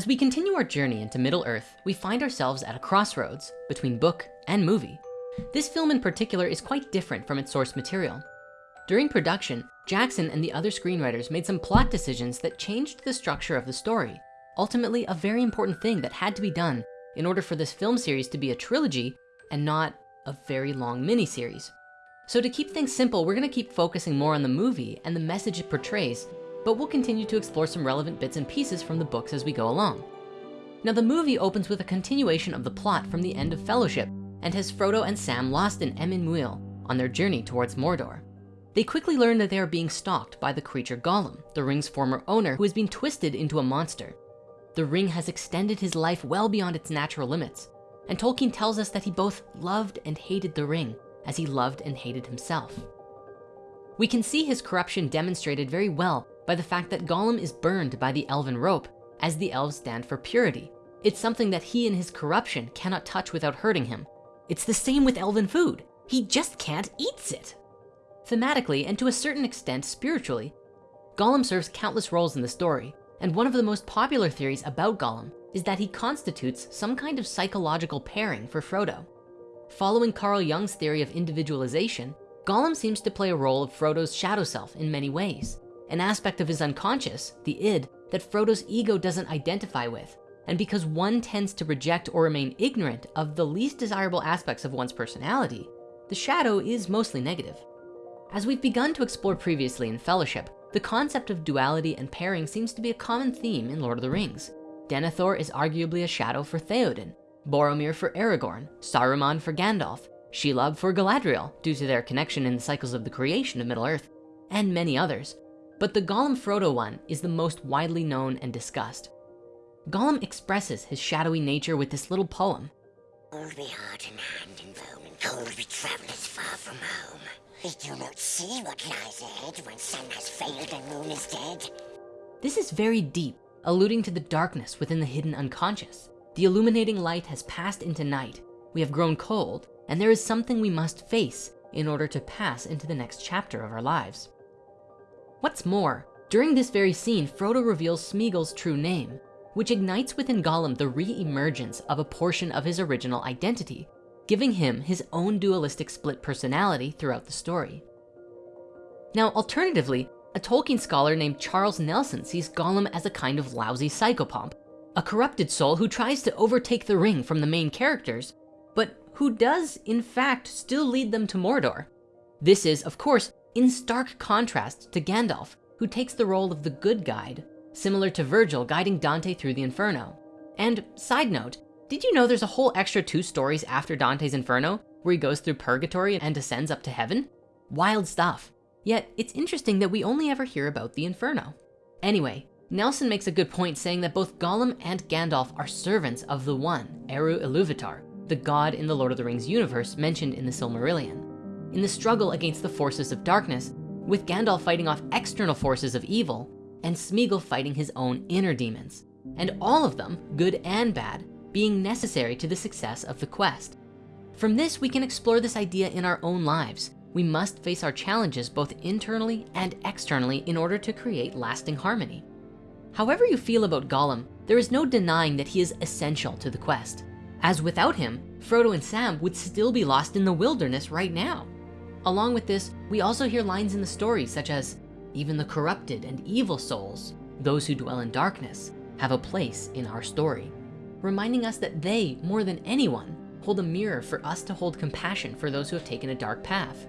As we continue our journey into Middle Earth, we find ourselves at a crossroads between book and movie. This film in particular is quite different from its source material. During production, Jackson and the other screenwriters made some plot decisions that changed the structure of the story. Ultimately, a very important thing that had to be done in order for this film series to be a trilogy and not a very long miniseries. So to keep things simple, we're gonna keep focusing more on the movie and the message it portrays, but we'll continue to explore some relevant bits and pieces from the books as we go along. Now the movie opens with a continuation of the plot from the end of Fellowship and has Frodo and Sam lost in Emyn Muil on their journey towards Mordor. They quickly learn that they are being stalked by the creature Gollum, the ring's former owner who has been twisted into a monster. The ring has extended his life well beyond its natural limits. And Tolkien tells us that he both loved and hated the ring as he loved and hated himself. We can see his corruption demonstrated very well by the fact that Gollum is burned by the elven rope as the elves stand for purity. It's something that he and his corruption cannot touch without hurting him. It's the same with elven food. He just can't eat it. Thematically, and to a certain extent spiritually, Gollum serves countless roles in the story. And one of the most popular theories about Gollum is that he constitutes some kind of psychological pairing for Frodo. Following Carl Jung's theory of individualization, Gollum seems to play a role of Frodo's shadow self in many ways, an aspect of his unconscious, the id, that Frodo's ego doesn't identify with. And because one tends to reject or remain ignorant of the least desirable aspects of one's personality, the shadow is mostly negative. As we've begun to explore previously in Fellowship, the concept of duality and pairing seems to be a common theme in Lord of the Rings. Denethor is arguably a shadow for Theoden, Boromir for Aragorn, Saruman for Gandalf, Shelob for Galadriel due to their connection in the cycles of the creation of Middle-earth, and many others. But the Gollum Frodo one is the most widely known and discussed. Gollum expresses his shadowy nature with this little poem. Cold be heart and hand and bone, and cold be travellers far from home. They do not see what lies ahead when sun has failed and moon is dead. This is very deep, alluding to the darkness within the hidden unconscious. The illuminating light has passed into night. We have grown cold, and there is something we must face in order to pass into the next chapter of our lives. What's more, during this very scene, Frodo reveals Smeagol's true name, which ignites within Gollum the re-emergence of a portion of his original identity, giving him his own dualistic split personality throughout the story. Now, alternatively, a Tolkien scholar named Charles Nelson sees Gollum as a kind of lousy psychopomp a corrupted soul who tries to overtake the ring from the main characters, but who does in fact still lead them to Mordor. This is of course in stark contrast to Gandalf, who takes the role of the good guide, similar to Virgil guiding Dante through the Inferno. And side note, did you know there's a whole extra two stories after Dante's Inferno where he goes through purgatory and ascends up to heaven? Wild stuff. Yet it's interesting that we only ever hear about the Inferno. Anyway, Nelson makes a good point saying that both Gollum and Gandalf are servants of the one, Eru Iluvatar, the god in the Lord of the Rings universe mentioned in the Silmarillion. In the struggle against the forces of darkness, with Gandalf fighting off external forces of evil and Smeagol fighting his own inner demons, and all of them, good and bad, being necessary to the success of the quest. From this, we can explore this idea in our own lives. We must face our challenges both internally and externally in order to create lasting harmony. However you feel about Gollum, there is no denying that he is essential to the quest. As without him, Frodo and Sam would still be lost in the wilderness right now. Along with this, we also hear lines in the story such as, even the corrupted and evil souls, those who dwell in darkness, have a place in our story, reminding us that they, more than anyone, hold a mirror for us to hold compassion for those who have taken a dark path.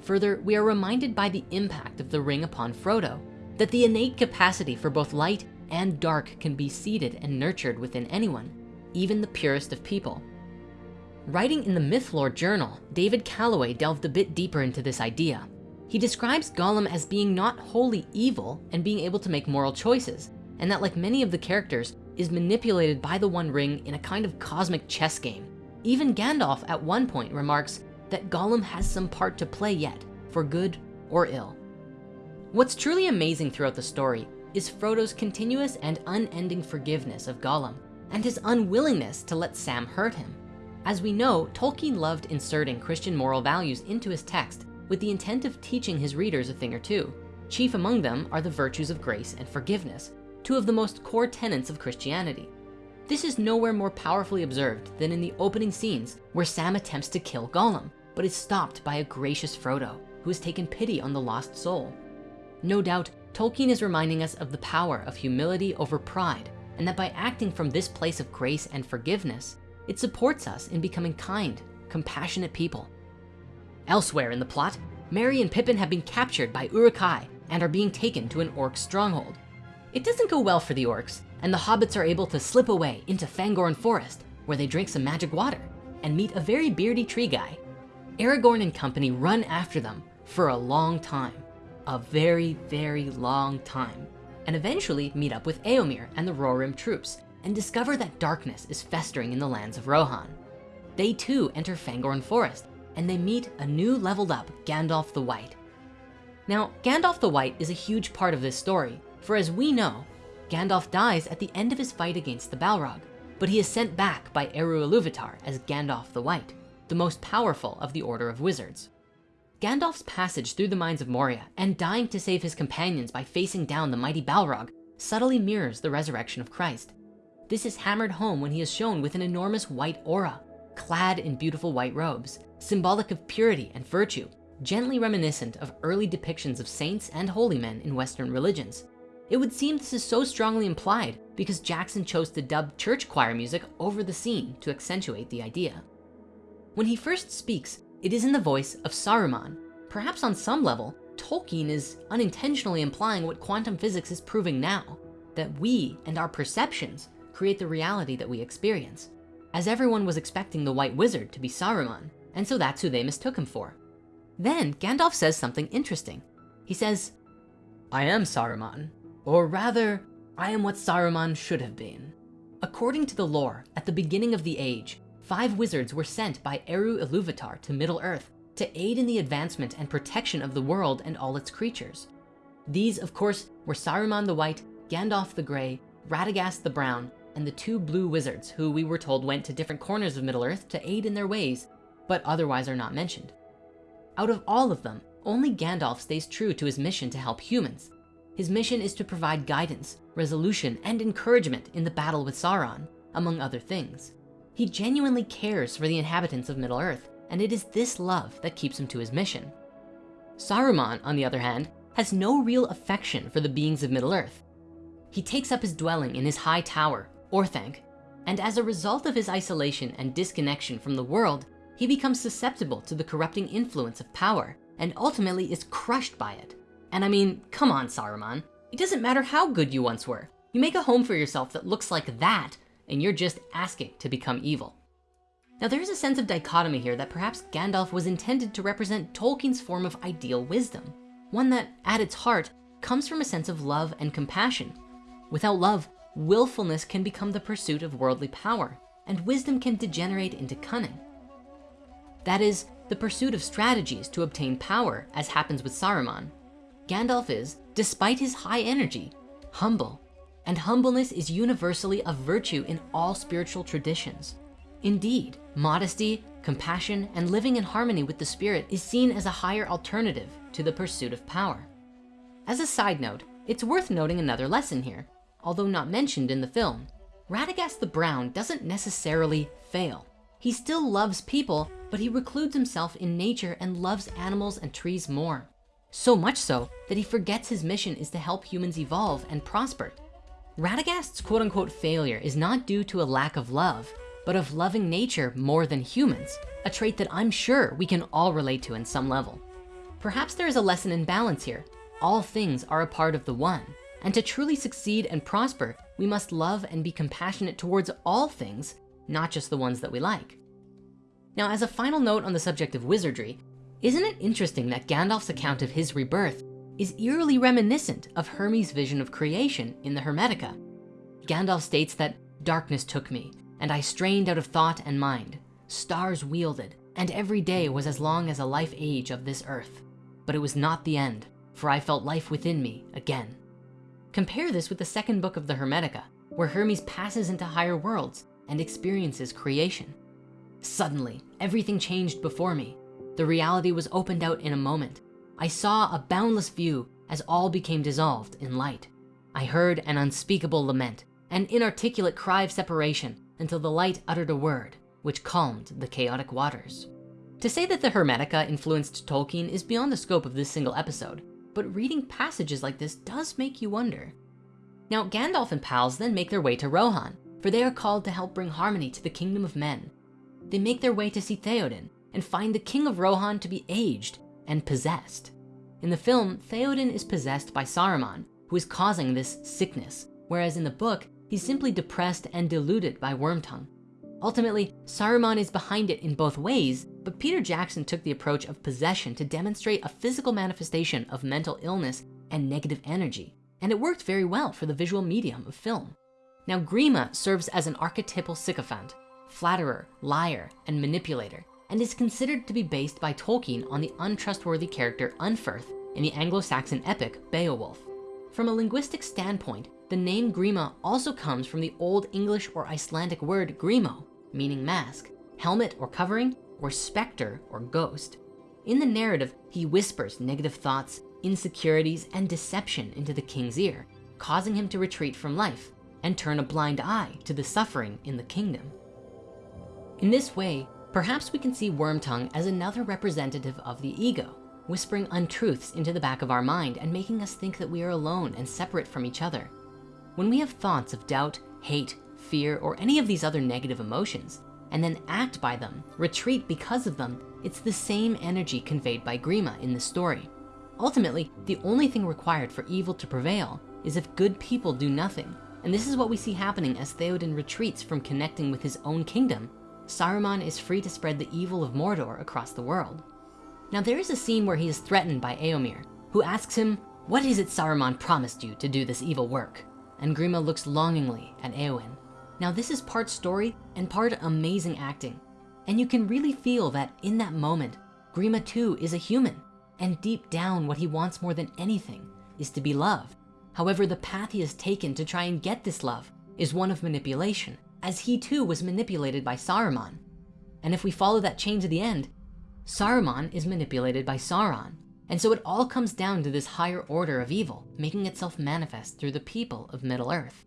Further, we are reminded by the impact of the ring upon Frodo that the innate capacity for both light and dark can be seeded and nurtured within anyone, even the purest of people. Writing in the Mythlore Journal, David Callaway delved a bit deeper into this idea. He describes Gollum as being not wholly evil and being able to make moral choices, and that like many of the characters, is manipulated by the One Ring in a kind of cosmic chess game. Even Gandalf at one point remarks that Gollum has some part to play yet, for good or ill. What's truly amazing throughout the story is Frodo's continuous and unending forgiveness of Gollum and his unwillingness to let Sam hurt him. As we know, Tolkien loved inserting Christian moral values into his text with the intent of teaching his readers a thing or two. Chief among them are the virtues of grace and forgiveness, two of the most core tenets of Christianity. This is nowhere more powerfully observed than in the opening scenes where Sam attempts to kill Gollum, but is stopped by a gracious Frodo, who has taken pity on the lost soul. No doubt, Tolkien is reminding us of the power of humility over pride, and that by acting from this place of grace and forgiveness, it supports us in becoming kind, compassionate people. Elsewhere in the plot, Merry and Pippin have been captured by Uruk-hai and are being taken to an orc stronghold. It doesn't go well for the orcs, and the hobbits are able to slip away into Fangorn Forest, where they drink some magic water and meet a very beardy tree guy. Aragorn and company run after them for a long time, a very, very long time, and eventually meet up with Eomer and the Rohirrim troops and discover that darkness is festering in the lands of Rohan. They too enter Fangorn Forest and they meet a new leveled up Gandalf the White. Now, Gandalf the White is a huge part of this story, for as we know, Gandalf dies at the end of his fight against the Balrog, but he is sent back by Eru Ilúvatar as Gandalf the White, the most powerful of the Order of Wizards. Gandalf's passage through the mines of Moria and dying to save his companions by facing down the mighty Balrog subtly mirrors the resurrection of Christ. This is hammered home when he is shown with an enormous white aura, clad in beautiful white robes, symbolic of purity and virtue, gently reminiscent of early depictions of saints and holy men in Western religions. It would seem this is so strongly implied because Jackson chose to dub church choir music over the scene to accentuate the idea. When he first speaks, it is in the voice of Saruman. Perhaps on some level, Tolkien is unintentionally implying what quantum physics is proving now, that we and our perceptions create the reality that we experience. As everyone was expecting the white wizard to be Saruman, and so that's who they mistook him for. Then Gandalf says something interesting. He says, I am Saruman, or rather, I am what Saruman should have been. According to the lore, at the beginning of the age, five wizards were sent by Eru Ilúvatar to Middle-earth to aid in the advancement and protection of the world and all its creatures. These, of course, were Saruman the White, Gandalf the Gray, Radagast the Brown, and the two blue wizards who we were told went to different corners of Middle-earth to aid in their ways, but otherwise are not mentioned. Out of all of them, only Gandalf stays true to his mission to help humans, his mission is to provide guidance, resolution, and encouragement in the battle with Sauron, among other things. He genuinely cares for the inhabitants of Middle-earth, and it is this love that keeps him to his mission. Saruman, on the other hand, has no real affection for the beings of Middle-earth. He takes up his dwelling in his high tower, Orthanc, and as a result of his isolation and disconnection from the world, he becomes susceptible to the corrupting influence of power and ultimately is crushed by it. And I mean, come on, Saruman. It doesn't matter how good you once were. You make a home for yourself that looks like that, and you're just asking to become evil. Now there's a sense of dichotomy here that perhaps Gandalf was intended to represent Tolkien's form of ideal wisdom. One that, at its heart, comes from a sense of love and compassion. Without love, willfulness can become the pursuit of worldly power, and wisdom can degenerate into cunning. That is, the pursuit of strategies to obtain power, as happens with Saruman, Gandalf is, despite his high energy, humble. And humbleness is universally a virtue in all spiritual traditions. Indeed, modesty, compassion, and living in harmony with the spirit is seen as a higher alternative to the pursuit of power. As a side note, it's worth noting another lesson here. Although not mentioned in the film, Radagast the Brown doesn't necessarily fail. He still loves people, but he recludes himself in nature and loves animals and trees more. So much so that he forgets his mission is to help humans evolve and prosper. Radagast's quote unquote failure is not due to a lack of love, but of loving nature more than humans, a trait that I'm sure we can all relate to in some level. Perhaps there is a lesson in balance here. All things are a part of the one. And to truly succeed and prosper, we must love and be compassionate towards all things, not just the ones that we like. Now, as a final note on the subject of wizardry, isn't it interesting that Gandalf's account of his rebirth is eerily reminiscent of Hermes' vision of creation in the Hermetica? Gandalf states that darkness took me and I strained out of thought and mind. Stars wielded and every day was as long as a life age of this earth. But it was not the end for I felt life within me again. Compare this with the second book of the Hermetica where Hermes passes into higher worlds and experiences creation. Suddenly, everything changed before me the reality was opened out in a moment. I saw a boundless view as all became dissolved in light. I heard an unspeakable lament, an inarticulate cry of separation until the light uttered a word, which calmed the chaotic waters. To say that the Hermetica influenced Tolkien is beyond the scope of this single episode, but reading passages like this does make you wonder. Now, Gandalf and pals then make their way to Rohan, for they are called to help bring harmony to the kingdom of men. They make their way to see Theoden and find the king of Rohan to be aged and possessed. In the film, Theoden is possessed by Saruman, who is causing this sickness, whereas in the book, he's simply depressed and deluded by Wormtongue. Ultimately, Saruman is behind it in both ways, but Peter Jackson took the approach of possession to demonstrate a physical manifestation of mental illness and negative energy, and it worked very well for the visual medium of film. Now, Grima serves as an archetypal sycophant, flatterer, liar, and manipulator, and is considered to be based by Tolkien on the untrustworthy character Unferth in the Anglo-Saxon epic Beowulf. From a linguistic standpoint, the name Grima also comes from the Old English or Icelandic word grimo, meaning mask, helmet or covering, or specter or ghost. In the narrative, he whispers negative thoughts, insecurities, and deception into the king's ear, causing him to retreat from life and turn a blind eye to the suffering in the kingdom. In this way, perhaps we can see Wormtongue as another representative of the ego, whispering untruths into the back of our mind and making us think that we are alone and separate from each other. When we have thoughts of doubt, hate, fear, or any of these other negative emotions, and then act by them, retreat because of them, it's the same energy conveyed by Grima in the story. Ultimately, the only thing required for evil to prevail is if good people do nothing. And this is what we see happening as Theoden retreats from connecting with his own kingdom. Saruman is free to spread the evil of Mordor across the world. Now there is a scene where he is threatened by Eomer, who asks him, what is it Saruman promised you to do this evil work? And Grima looks longingly at Eowyn. Now this is part story and part amazing acting. And you can really feel that in that moment, Grima too is a human. And deep down, what he wants more than anything is to be loved. However, the path he has taken to try and get this love is one of manipulation, as he too was manipulated by Saruman. And if we follow that chain to the end, Saruman is manipulated by Sauron. And so it all comes down to this higher order of evil, making itself manifest through the people of Middle Earth.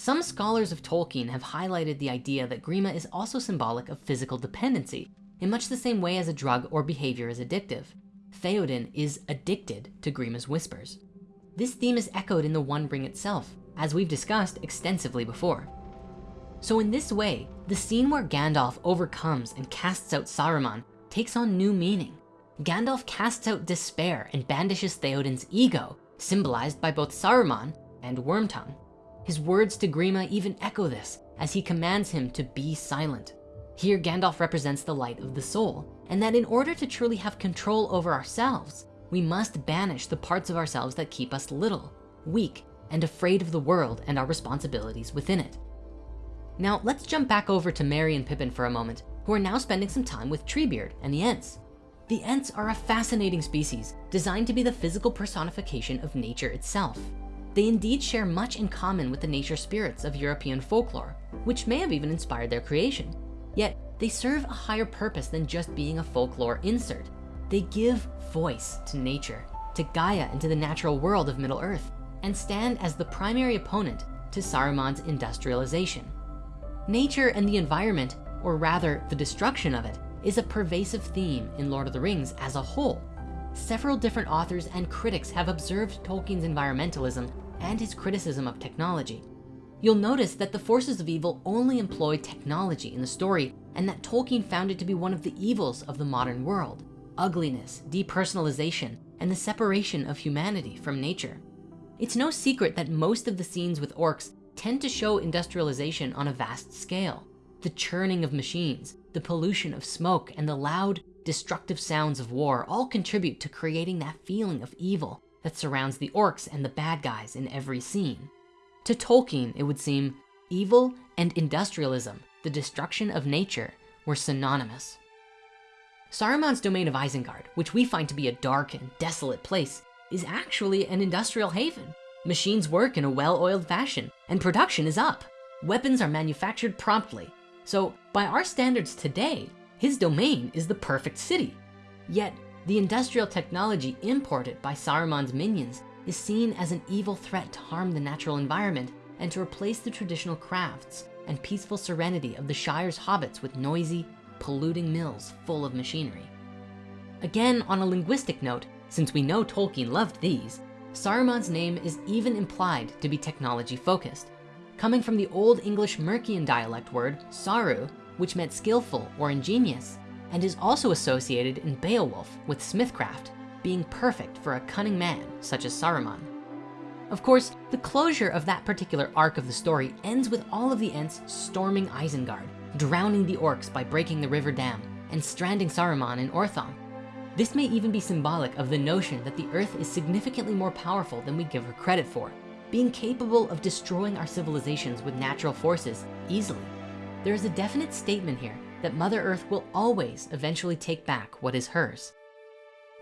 Some scholars of Tolkien have highlighted the idea that Grima is also symbolic of physical dependency in much the same way as a drug or behavior is addictive. Theoden is addicted to Grima's whispers. This theme is echoed in the One Ring itself, as we've discussed extensively before. So in this way, the scene where Gandalf overcomes and casts out Saruman takes on new meaning. Gandalf casts out despair and banishes Theoden's ego, symbolized by both Saruman and Wormtongue. His words to Grima even echo this as he commands him to be silent. Here, Gandalf represents the light of the soul, and that in order to truly have control over ourselves, we must banish the parts of ourselves that keep us little, weak, and afraid of the world and our responsibilities within it. Now, let's jump back over to Merry and Pippin for a moment who are now spending some time with Treebeard and the Ents. The Ents are a fascinating species designed to be the physical personification of nature itself. They indeed share much in common with the nature spirits of European folklore, which may have even inspired their creation. Yet they serve a higher purpose than just being a folklore insert. They give voice to nature, to Gaia and to the natural world of Middle Earth, and stand as the primary opponent to Saruman's industrialization. Nature and the environment or rather the destruction of it, is a pervasive theme in Lord of the Rings as a whole. Several different authors and critics have observed Tolkien's environmentalism and his criticism of technology. You'll notice that the forces of evil only employ technology in the story and that Tolkien found it to be one of the evils of the modern world, ugliness, depersonalization, and the separation of humanity from nature. It's no secret that most of the scenes with orcs tend to show industrialization on a vast scale the churning of machines, the pollution of smoke, and the loud, destructive sounds of war all contribute to creating that feeling of evil that surrounds the orcs and the bad guys in every scene. To Tolkien, it would seem evil and industrialism, the destruction of nature, were synonymous. Saruman's domain of Isengard, which we find to be a dark and desolate place, is actually an industrial haven. Machines work in a well-oiled fashion and production is up. Weapons are manufactured promptly so by our standards today, his domain is the perfect city. Yet the industrial technology imported by Saruman's minions is seen as an evil threat to harm the natural environment and to replace the traditional crafts and peaceful serenity of the Shire's hobbits with noisy, polluting mills full of machinery. Again, on a linguistic note, since we know Tolkien loved these, Saruman's name is even implied to be technology focused, coming from the Old English Mercian dialect word saru, which meant skillful or ingenious, and is also associated in Beowulf with smithcraft, being perfect for a cunning man such as Saruman. Of course, the closure of that particular arc of the story ends with all of the Ents storming Isengard, drowning the orcs by breaking the river dam, and stranding Saruman in Orthanc. This may even be symbolic of the notion that the earth is significantly more powerful than we give her credit for, being capable of destroying our civilizations with natural forces easily. There is a definite statement here that Mother Earth will always eventually take back what is hers.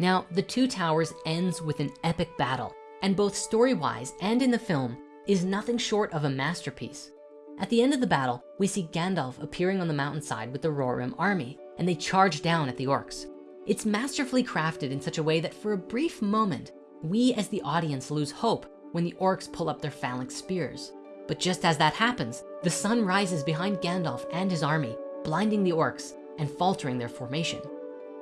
Now, The Two Towers ends with an epic battle, and both story-wise and in the film is nothing short of a masterpiece. At the end of the battle, we see Gandalf appearing on the mountainside with the Rohirrim army, and they charge down at the orcs. It's masterfully crafted in such a way that for a brief moment, we as the audience lose hope when the orcs pull up their phalanx spears. But just as that happens, the sun rises behind Gandalf and his army, blinding the orcs and faltering their formation.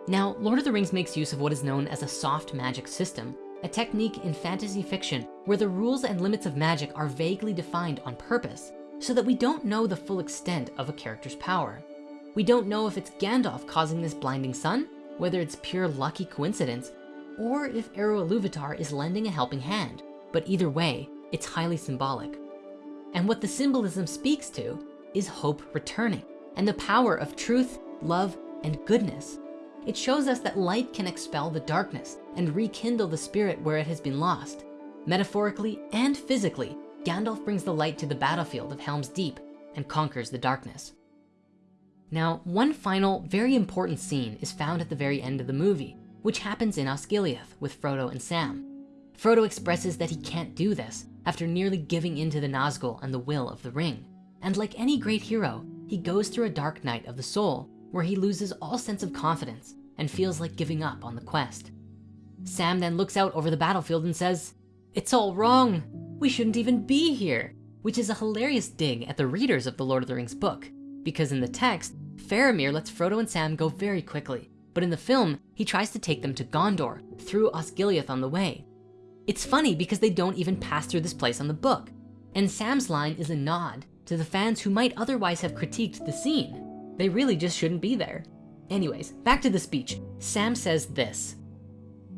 Now, Lord of the Rings makes use of what is known as a soft magic system, a technique in fantasy fiction where the rules and limits of magic are vaguely defined on purpose so that we don't know the full extent of a character's power. We don't know if it's Gandalf causing this blinding sun, whether it's pure lucky coincidence, or if Eru Ilúvatar is lending a helping hand. But either way, it's highly symbolic. And what the symbolism speaks to is hope returning and the power of truth, love, and goodness. It shows us that light can expel the darkness and rekindle the spirit where it has been lost. Metaphorically and physically, Gandalf brings the light to the battlefield of Helm's Deep and conquers the darkness. Now, one final, very important scene is found at the very end of the movie, which happens in Osgiliath with Frodo and Sam. Frodo expresses that he can't do this after nearly giving in to the Nazgul and the will of the ring. And like any great hero, he goes through a dark night of the soul where he loses all sense of confidence and feels like giving up on the quest. Sam then looks out over the battlefield and says, it's all wrong. We shouldn't even be here, which is a hilarious dig at the readers of the Lord of the Rings book, because in the text, Faramir lets Frodo and Sam go very quickly, but in the film, he tries to take them to Gondor through Osgiliath on the way. It's funny because they don't even pass through this place on the book. And Sam's line is a nod to the fans who might otherwise have critiqued the scene. They really just shouldn't be there. Anyways, back to the speech. Sam says this,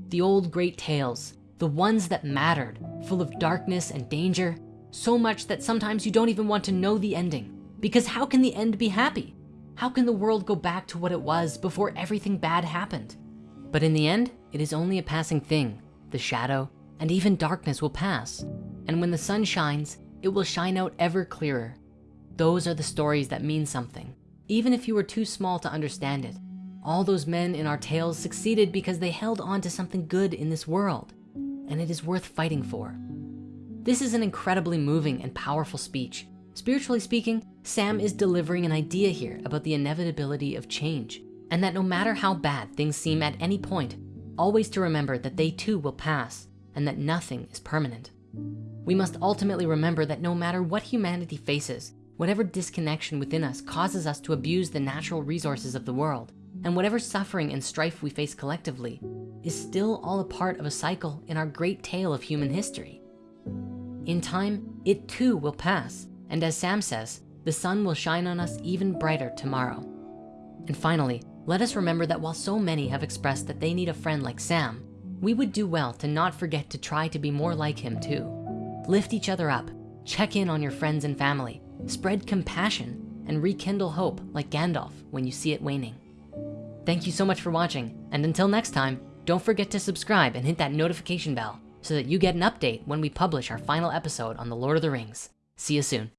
the old great tales, the ones that mattered, full of darkness and danger, so much that sometimes you don't even want to know the ending. Because how can the end be happy? How can the world go back to what it was before everything bad happened? But in the end, it is only a passing thing. The shadow and even darkness will pass. And when the sun shines, it will shine out ever clearer. Those are the stories that mean something, even if you were too small to understand it. All those men in our tales succeeded because they held on to something good in this world and it is worth fighting for. This is an incredibly moving and powerful speech. Spiritually speaking, Sam is delivering an idea here about the inevitability of change and that no matter how bad things seem at any point, always to remember that they too will pass and that nothing is permanent. We must ultimately remember that no matter what humanity faces, whatever disconnection within us causes us to abuse the natural resources of the world, and whatever suffering and strife we face collectively is still all a part of a cycle in our great tale of human history. In time, it too will pass. And as Sam says, the sun will shine on us even brighter tomorrow. And finally, let us remember that while so many have expressed that they need a friend like Sam, we would do well to not forget to try to be more like him too. Lift each other up, check in on your friends and family, spread compassion, and rekindle hope like Gandalf when you see it waning. Thank you so much for watching. And until next time, don't forget to subscribe and hit that notification bell so that you get an update when we publish our final episode on The Lord of the Rings. See you soon.